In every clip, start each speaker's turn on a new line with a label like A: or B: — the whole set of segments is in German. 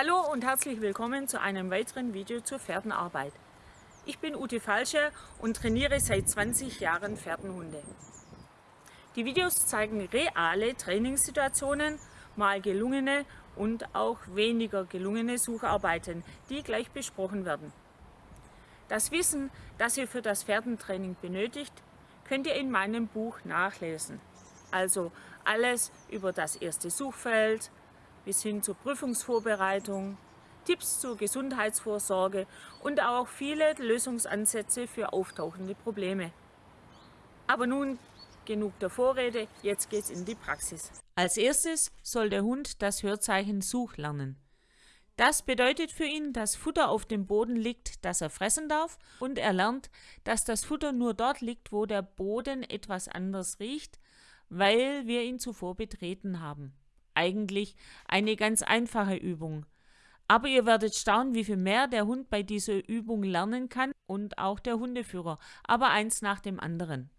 A: Hallo und herzlich willkommen zu einem weiteren Video zur Pferdenarbeit. Ich bin Ute Falsche und trainiere seit 20 Jahren Pferdenhunde. Die Videos zeigen reale Trainingssituationen, mal gelungene und auch weniger gelungene Sucharbeiten, die gleich besprochen werden. Das Wissen, das ihr für das Pferdentraining benötigt, könnt ihr in meinem Buch nachlesen. Also alles über das erste Suchfeld, bis hin zur Prüfungsvorbereitung, Tipps zur Gesundheitsvorsorge und auch viele Lösungsansätze für auftauchende Probleme. Aber nun genug der Vorrede, jetzt geht's in die Praxis. Als erstes soll der Hund das Hörzeichen Such lernen. Das bedeutet für ihn, dass Futter auf dem Boden liegt, das er fressen darf und er lernt, dass das Futter nur dort liegt, wo der Boden etwas anders riecht, weil wir ihn zuvor betreten haben eigentlich eine ganz einfache Übung. Aber ihr werdet staunen, wie viel mehr der Hund bei dieser Übung lernen kann und auch der Hundeführer, aber eins nach dem anderen.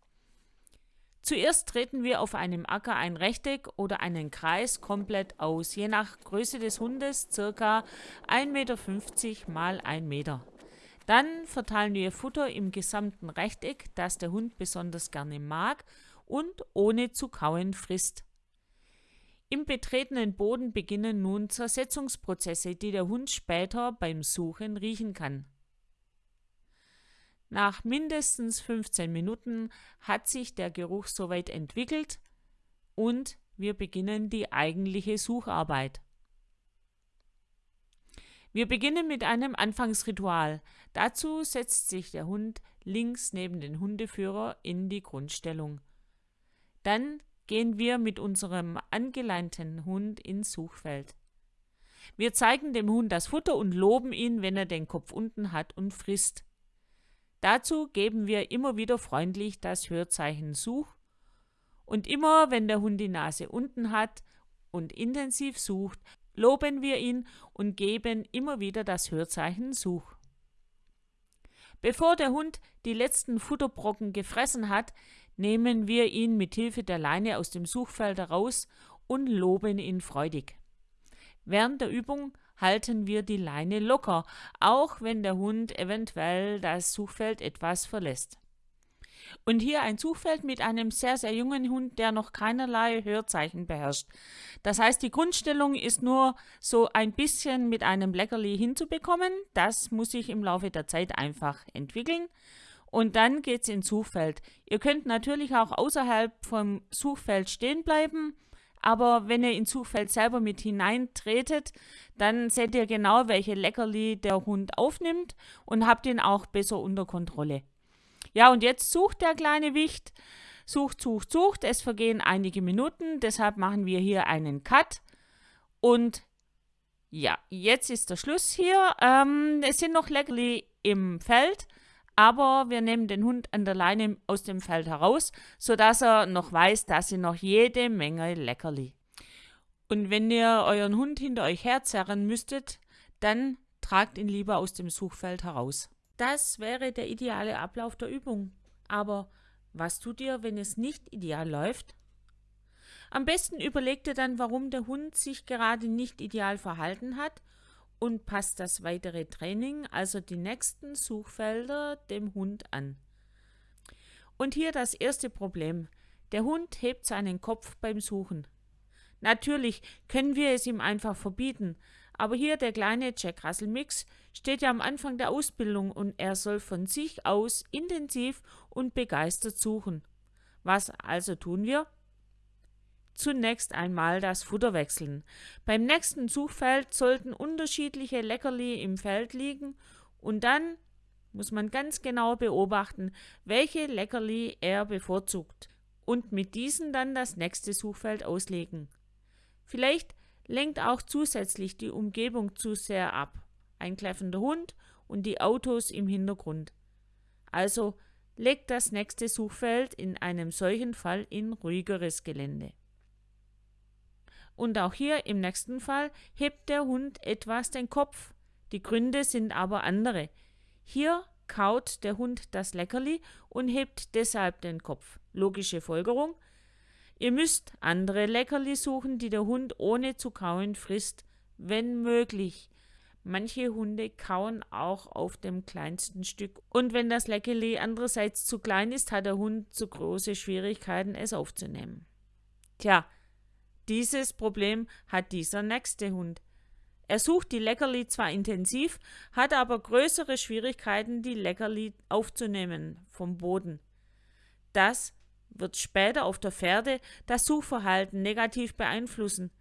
A: Zuerst treten wir auf einem Acker ein Rechteck oder einen Kreis komplett aus, je nach Größe des Hundes ca. 1,50 Meter mal 1 Meter. Dann verteilen wir Futter im gesamten Rechteck, das der Hund besonders gerne mag und ohne zu kauen frisst. Im betretenen Boden beginnen nun Zersetzungsprozesse, die der Hund später beim Suchen riechen kann. Nach mindestens 15 Minuten hat sich der Geruch soweit entwickelt und wir beginnen die eigentliche Sucharbeit. Wir beginnen mit einem Anfangsritual. Dazu setzt sich der Hund links neben den Hundeführer in die Grundstellung. Dann gehen wir mit unserem angeleinten Hund ins Suchfeld. Wir zeigen dem Hund das Futter und loben ihn, wenn er den Kopf unten hat und frisst. Dazu geben wir immer wieder freundlich das Hörzeichen Such und immer, wenn der Hund die Nase unten hat und intensiv sucht, loben wir ihn und geben immer wieder das Hörzeichen Such. Bevor der Hund die letzten Futterbrocken gefressen hat, nehmen wir ihn mit Hilfe der Leine aus dem Suchfeld heraus und loben ihn freudig. Während der Übung halten wir die Leine locker, auch wenn der Hund eventuell das Suchfeld etwas verlässt. Und hier ein Suchfeld mit einem sehr, sehr jungen Hund, der noch keinerlei Hörzeichen beherrscht. Das heißt, die Grundstellung ist nur so ein bisschen mit einem Leckerli hinzubekommen. Das muss sich im Laufe der Zeit einfach entwickeln. Und dann geht es ins Suchfeld. Ihr könnt natürlich auch außerhalb vom Suchfeld stehen bleiben, aber wenn ihr ins Suchfeld selber mit hineintretet, dann seht ihr genau, welche Leckerli der Hund aufnimmt und habt ihn auch besser unter Kontrolle. Ja, und jetzt sucht der kleine Wicht, sucht, sucht, sucht. Es vergehen einige Minuten, deshalb machen wir hier einen Cut. Und ja, jetzt ist der Schluss hier. Ähm, es sind noch Leckerli im Feld aber wir nehmen den Hund an der Leine aus dem Feld heraus, sodass er noch weiß, dass sie noch jede Menge Leckerli. Und wenn ihr euren Hund hinter euch herzerren müsstet, dann tragt ihn lieber aus dem Suchfeld heraus. Das wäre der ideale Ablauf der Übung. Aber was tut ihr, wenn es nicht ideal läuft? Am besten überlegt ihr dann, warum der Hund sich gerade nicht ideal verhalten hat und passt das weitere Training, also die nächsten Suchfelder, dem Hund an. Und hier das erste Problem. Der Hund hebt seinen Kopf beim Suchen. Natürlich können wir es ihm einfach verbieten, aber hier der kleine Jack Russell Mix steht ja am Anfang der Ausbildung und er soll von sich aus intensiv und begeistert suchen. Was also tun wir? zunächst einmal das Futter wechseln. Beim nächsten Suchfeld sollten unterschiedliche Leckerli im Feld liegen und dann muss man ganz genau beobachten, welche Leckerli er bevorzugt und mit diesen dann das nächste Suchfeld auslegen. Vielleicht lenkt auch zusätzlich die Umgebung zu sehr ab. Ein kläffender Hund und die Autos im Hintergrund. Also legt das nächste Suchfeld in einem solchen Fall in ruhigeres Gelände. Und auch hier im nächsten Fall hebt der Hund etwas den Kopf. Die Gründe sind aber andere. Hier kaut der Hund das Leckerli und hebt deshalb den Kopf. Logische Folgerung. Ihr müsst andere Leckerli suchen, die der Hund ohne zu kauen frisst, wenn möglich. Manche Hunde kauen auch auf dem kleinsten Stück. Und wenn das Leckerli andererseits zu klein ist, hat der Hund zu große Schwierigkeiten, es aufzunehmen. Tja, dieses Problem hat dieser nächste Hund. Er sucht die Leckerli zwar intensiv, hat aber größere Schwierigkeiten, die Leckerli aufzunehmen vom Boden. Das wird später auf der Pferde das Suchverhalten negativ beeinflussen.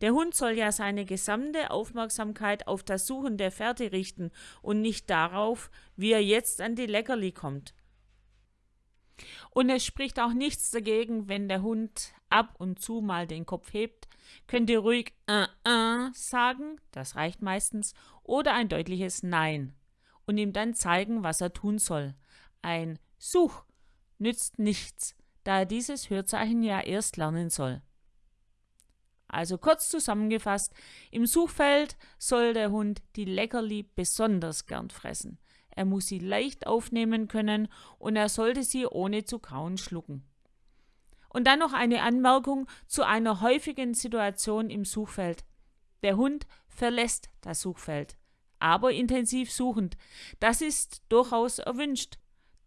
A: Der Hund soll ja seine gesamte Aufmerksamkeit auf das Suchen der Fährte richten und nicht darauf, wie er jetzt an die Leckerli kommt. Und es spricht auch nichts dagegen, wenn der Hund ab und zu mal den Kopf hebt, könnt ihr ruhig äh, äh sagen, das reicht meistens, oder ein deutliches Nein und ihm dann zeigen, was er tun soll. Ein Such nützt nichts, da er dieses Hörzeichen ja erst lernen soll. Also kurz zusammengefasst, im Suchfeld soll der Hund die Leckerli besonders gern fressen. Er muss sie leicht aufnehmen können und er sollte sie ohne zu kauen schlucken. Und dann noch eine Anmerkung zu einer häufigen Situation im Suchfeld. Der Hund verlässt das Suchfeld, aber intensiv suchend. Das ist durchaus erwünscht,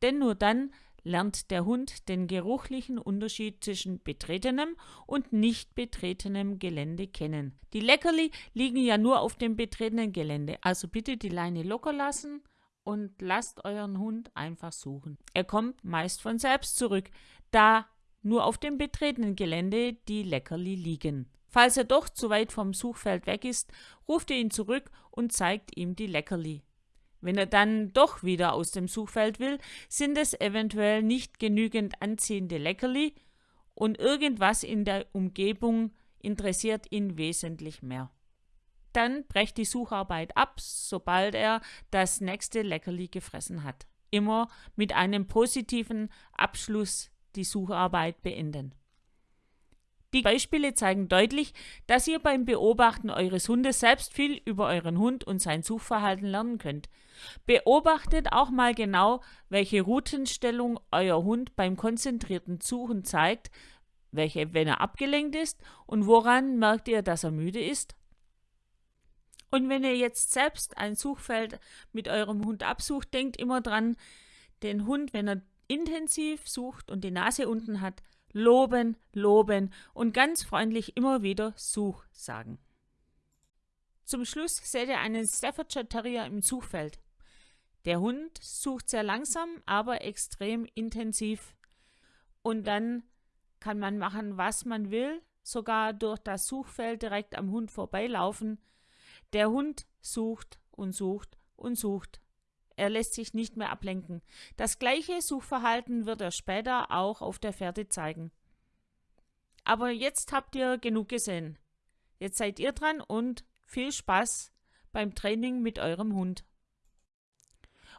A: denn nur dann lernt der Hund den geruchlichen Unterschied zwischen betretenem und nicht betretenem Gelände kennen. Die Leckerli liegen ja nur auf dem betretenen Gelände, also bitte die Leine locker lassen und lasst euren Hund einfach suchen. Er kommt meist von selbst zurück, da nur auf dem betretenen Gelände die Leckerli liegen. Falls er doch zu weit vom Suchfeld weg ist, ruft ihr ihn zurück und zeigt ihm die Leckerli. Wenn er dann doch wieder aus dem Suchfeld will, sind es eventuell nicht genügend anziehende Leckerli und irgendwas in der Umgebung interessiert ihn wesentlich mehr. Dann brecht die Sucharbeit ab, sobald er das nächste Leckerli gefressen hat. Immer mit einem positiven Abschluss die Sucharbeit beenden. Die Beispiele zeigen deutlich, dass ihr beim Beobachten eures Hundes selbst viel über euren Hund und sein Suchverhalten lernen könnt. Beobachtet auch mal genau, welche Routenstellung euer Hund beim konzentrierten Suchen zeigt, welche, wenn er abgelenkt ist und woran merkt ihr, dass er müde ist? Und wenn ihr jetzt selbst ein Suchfeld mit eurem Hund absucht, denkt immer dran, den Hund, wenn er intensiv sucht und die Nase unten hat, loben, loben und ganz freundlich immer wieder Such sagen. Zum Schluss seht ihr einen Staffordshire Terrier im Suchfeld. Der Hund sucht sehr langsam, aber extrem intensiv. Und dann kann man machen, was man will, sogar durch das Suchfeld direkt am Hund vorbeilaufen. Der Hund sucht und sucht und sucht. Er lässt sich nicht mehr ablenken. Das gleiche Suchverhalten wird er später auch auf der Fährte zeigen. Aber jetzt habt ihr genug gesehen. Jetzt seid ihr dran und viel Spaß beim Training mit eurem Hund.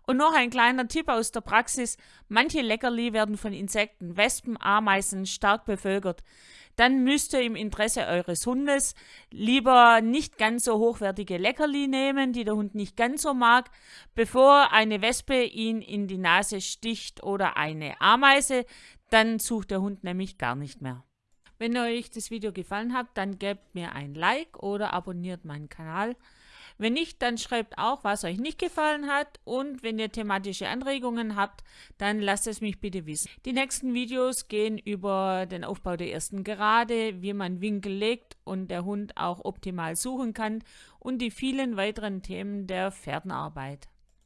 A: Und noch ein kleiner Tipp aus der Praxis. Manche Leckerli werden von Insekten, Wespen, Ameisen stark bevölkert dann müsst ihr im Interesse eures Hundes lieber nicht ganz so hochwertige Leckerli nehmen, die der Hund nicht ganz so mag, bevor eine Wespe ihn in die Nase sticht oder eine Ameise, dann sucht der Hund nämlich gar nicht mehr. Wenn euch das Video gefallen hat, dann gebt mir ein Like oder abonniert meinen Kanal. Wenn nicht, dann schreibt auch, was euch nicht gefallen hat und wenn ihr thematische Anregungen habt, dann lasst es mich bitte wissen. Die nächsten Videos gehen über den Aufbau der ersten Gerade, wie man Winkel legt und der Hund auch optimal suchen kann und die vielen weiteren Themen der Pferdenarbeit.